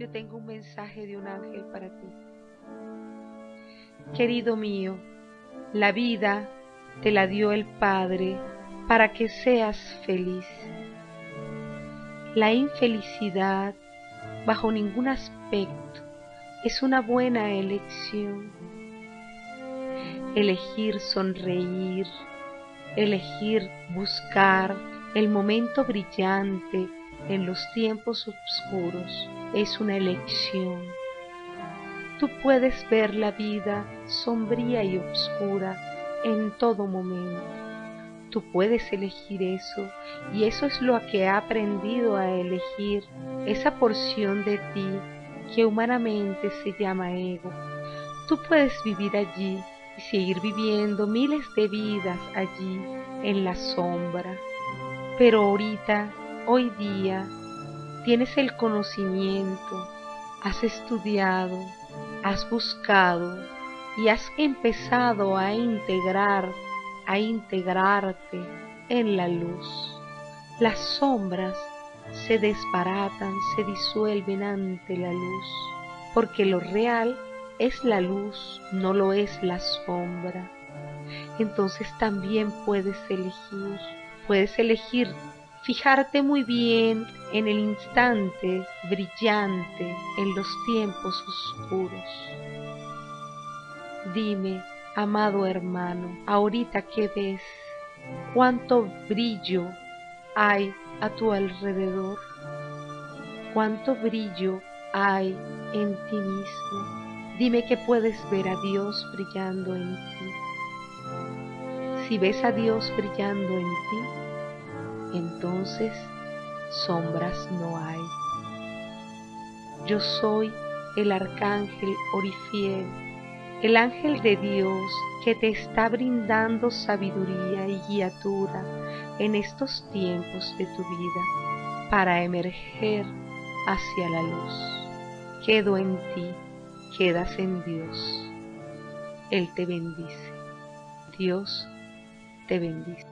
yo tengo un mensaje de un ángel para ti. Querido mío, la vida te la dio el Padre para que seas feliz. La infelicidad, bajo ningún aspecto, es una buena elección. Elegir sonreír, elegir buscar el momento brillante en los tiempos oscuros es una elección. Tú puedes ver la vida sombría y oscura en todo momento. Tú puedes elegir eso y eso es lo que he aprendido a elegir, esa porción de ti que humanamente se llama ego. Tú puedes vivir allí y seguir viviendo miles de vidas allí en la sombra. Pero ahorita, hoy día, tienes el conocimiento, has estudiado, has buscado y has empezado a integrar, a integrarte en la luz. Las sombras se desbaratan, se disuelven ante la luz, porque lo real es la luz, no lo es la sombra. Entonces también puedes elegir, puedes elegir fijarte muy bien en el instante brillante en los tiempos oscuros. Dime, amado hermano, ahorita que ves, cuánto brillo hay a tu alrededor, cuánto brillo hay en ti mismo. Dime que puedes ver a Dios brillando en ti. Si ves a Dios brillando en ti, entonces sombras no hay. Yo soy el arcángel Orifiel, el ángel de Dios que te está brindando sabiduría y guiatura en estos tiempos de tu vida para emerger hacia la luz. Quedo en ti, quedas en Dios. Él te bendice. Dios te bendice.